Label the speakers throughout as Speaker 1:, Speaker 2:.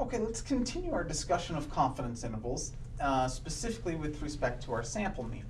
Speaker 1: Okay, let's continue our discussion of confidence intervals, uh, specifically with respect to our sample mean.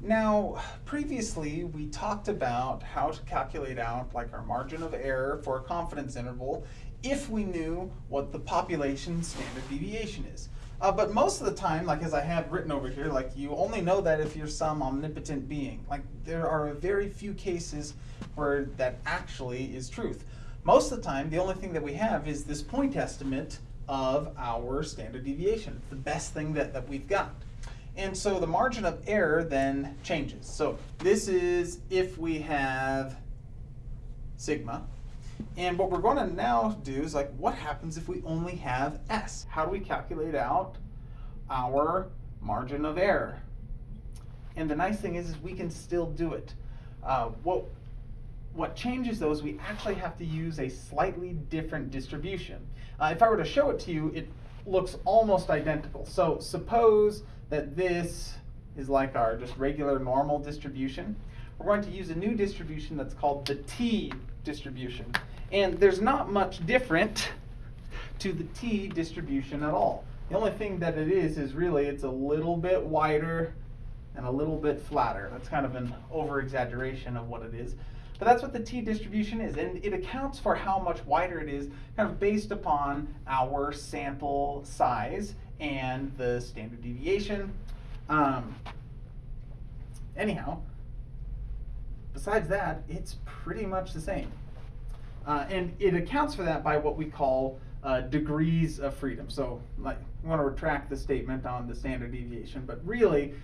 Speaker 1: Now, previously we talked about how to calculate out like our margin of error for a confidence interval if we knew what the population standard deviation is. Uh, but most of the time, like as I have written over here, like you only know that if you're some omnipotent being. Like there are very few cases where that actually is truth. Most of the time, the only thing that we have is this point estimate of our standard deviation. The best thing that, that we've got. And so the margin of error then changes. So this is if we have sigma, and what we're going to now do is like, what happens if we only have S? How do we calculate out our margin of error? And the nice thing is, is we can still do it. Uh, what, what changes though is we actually have to use a slightly different distribution. Uh, if I were to show it to you, it looks almost identical. So suppose that this is like our just regular normal distribution. We're going to use a new distribution that's called the t distribution. And there's not much different to the t distribution at all. The only thing that it is is really it's a little bit wider and a little bit flatter. That's kind of an over exaggeration of what it is. But that's what the t distribution is, and it accounts for how much wider it is kind of based upon our sample size and the standard deviation. Um, anyhow, besides that, it's pretty much the same. Uh, and it accounts for that by what we call uh, degrees of freedom. So like, we want to retract the statement on the standard deviation, but really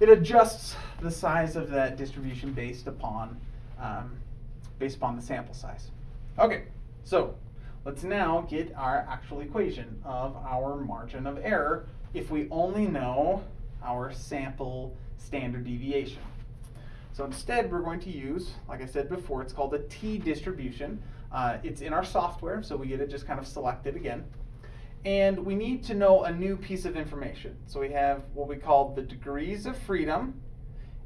Speaker 1: it adjusts the size of that distribution based upon, um, based upon the sample size. Okay, so let's now get our actual equation of our margin of error if we only know our sample standard deviation. So instead, we're going to use, like I said before, it's called a t distribution. Uh, it's in our software, so we get it just kind of selected again. And we need to know a new piece of information. So we have what we call the degrees of freedom,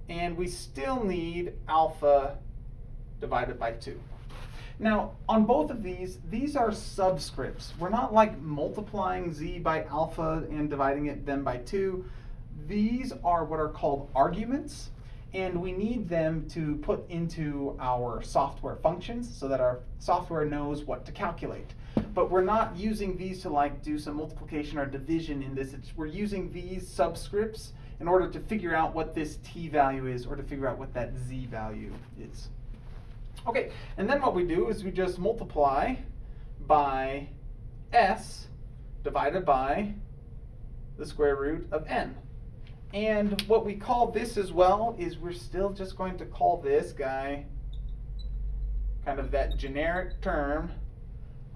Speaker 1: and we still need alpha divided by 2. Now, on both of these, these are subscripts. We're not like multiplying z by alpha and dividing it then by 2. These are what are called arguments and we need them to put into our software functions so that our software knows what to calculate. But we're not using these to like do some multiplication or division in this. It's, we're using these subscripts in order to figure out what this t value is or to figure out what that z value is. Okay, and then what we do is we just multiply by s divided by the square root of n. And what we call this as well is we're still just going to call this guy kind of that generic term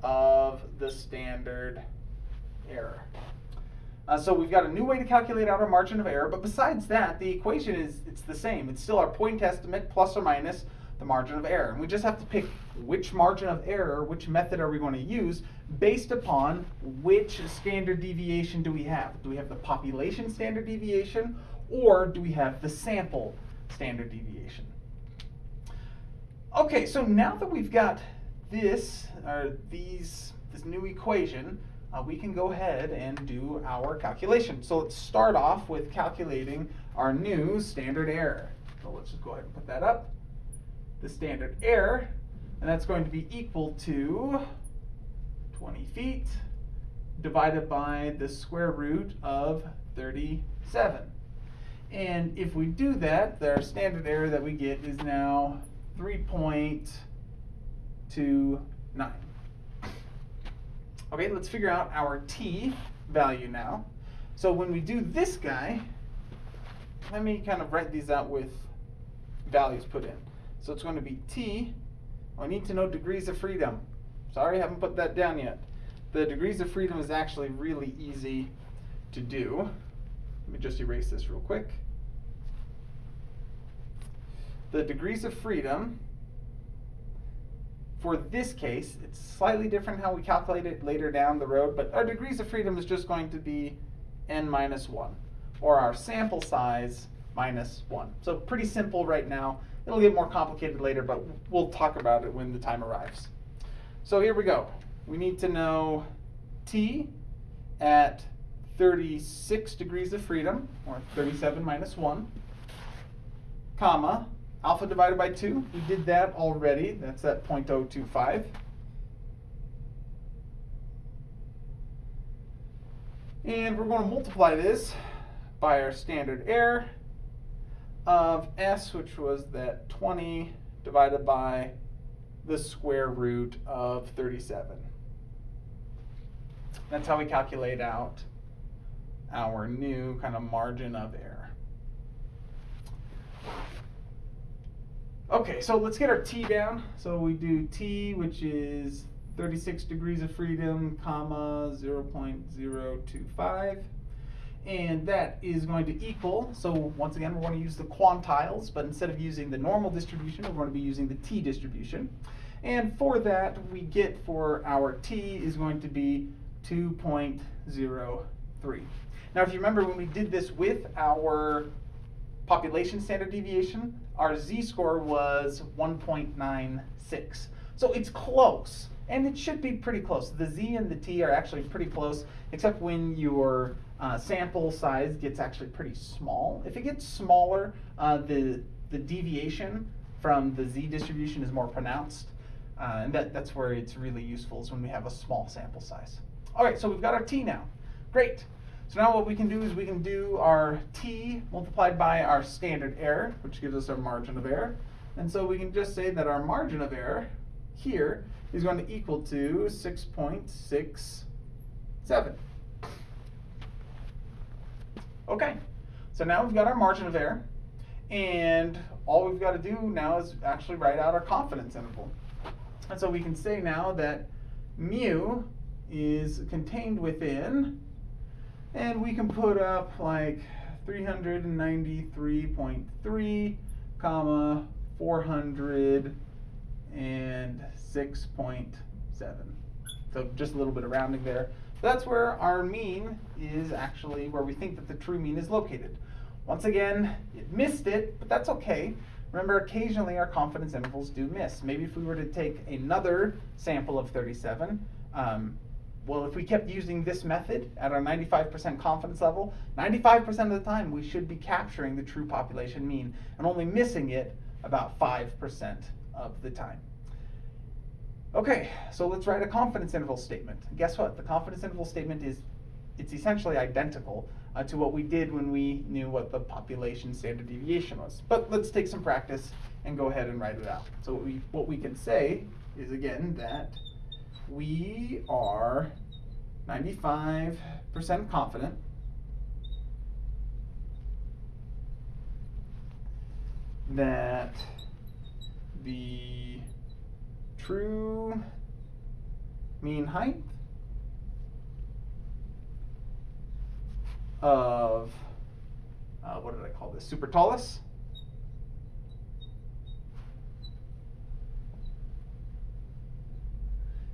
Speaker 1: of the standard error. Uh, so we've got a new way to calculate out our margin of error, but besides that, the equation is it's the same. It's still our point estimate plus or minus the margin of error. And we just have to pick which margin of error, which method are we going to use based upon which standard deviation do we have. Do we have the population standard deviation or do we have the sample standard deviation? Okay, so now that we've got this, or these, this new equation, uh, we can go ahead and do our calculation. So let's start off with calculating our new standard error. So let's just go ahead and put that up the standard error, and that's going to be equal to 20 feet divided by the square root of 37. And if we do that, our standard error that we get is now 3.29. Okay, let's figure out our t value now. So when we do this guy, let me kind of write these out with values put in. So it's going to be T. I need to know degrees of freedom. Sorry, I haven't put that down yet. The degrees of freedom is actually really easy to do. Let me just erase this real quick. The degrees of freedom, for this case, it's slightly different how we calculate it later down the road, but our degrees of freedom is just going to be n minus 1, or our sample size minus 1. So pretty simple right now. It'll get more complicated later, but we'll talk about it when the time arrives. So here we go. We need to know t at 36 degrees of freedom, or 37 minus 1, comma, alpha divided by 2. We did that already. That's at 0.025. And we're going to multiply this by our standard error of s, which was that 20 divided by the square root of 37. That's how we calculate out our new kind of margin of error. Okay, so let's get our t down. So we do t, which is 36 degrees of freedom, comma, 0.025. And that is going to equal, so once again, we're going to use the quantiles, but instead of using the normal distribution, we're going to be using the t distribution. And for that, we get for our t is going to be 2.03. Now, if you remember when we did this with our population standard deviation, our z-score was 1.96. So it's close, and it should be pretty close. The z and the t are actually pretty close, except when your uh, sample size gets actually pretty small. If it gets smaller, uh, the, the deviation from the z distribution is more pronounced. Uh, and that, that's where it's really useful is when we have a small sample size. All right, so we've got our t now. Great. So now what we can do is we can do our t multiplied by our standard error, which gives us our margin of error. And so we can just say that our margin of error here is going to equal to 6.67. Okay, so now we've got our margin of error, and all we've got to do now is actually write out our confidence interval. And so we can say now that mu is contained within, and we can put up like 393.3 comma 406.7. So just a little bit of rounding there. That's where our mean is actually where we think that the true mean is located. Once again, it missed it, but that's okay. Remember, occasionally our confidence intervals do miss. Maybe if we were to take another sample of 37, um, well, if we kept using this method at our 95% confidence level, 95% of the time we should be capturing the true population mean and only missing it about 5% of the time. Okay, so let's write a confidence interval statement. Guess what? The confidence interval statement is it's essentially identical uh, to what we did when we knew what the population standard deviation was. But let's take some practice and go ahead and write it out. So what we, what we can say is again that we are 95% confident that the true mean height of, uh, what did I call this, super tallus?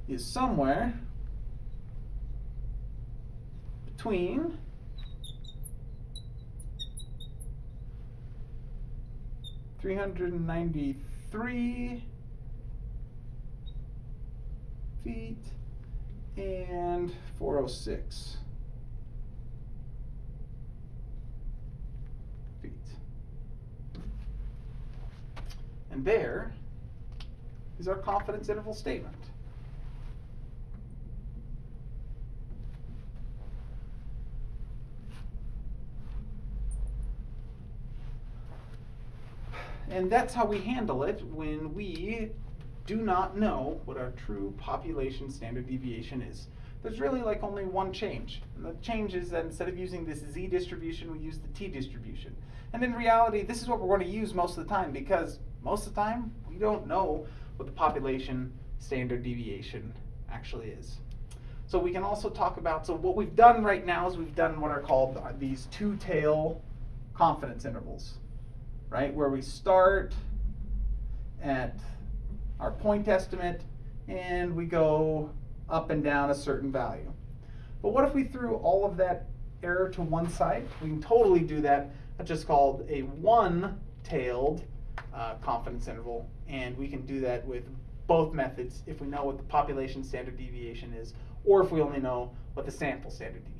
Speaker 1: is somewhere between three hundred and ninety-three feet and four oh six feet. And there is our confidence interval statement. And that's how we handle it when we do not know what our true population standard deviation is. There's really like only one change. And the change is that instead of using this z distribution, we use the t distribution. And in reality, this is what we're going to use most of the time because most of the time, we don't know what the population standard deviation actually is. So we can also talk about, so what we've done right now is we've done what are called these two-tail confidence intervals right? Where we start at our point estimate and we go up and down a certain value. But what if we threw all of that error to one side? We can totally do that. That's just called a one-tailed uh, confidence interval, and we can do that with both methods if we know what the population standard deviation is, or if we only know what the sample standard deviation is.